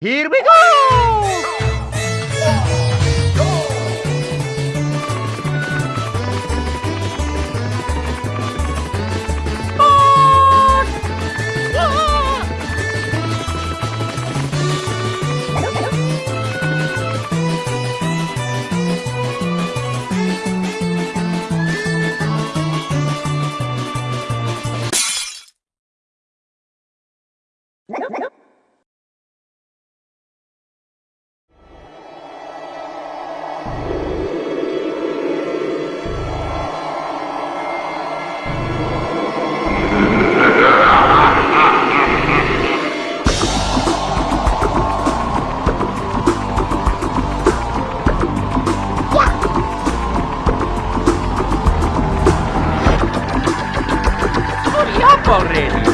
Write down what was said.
Here we go! Nope. already.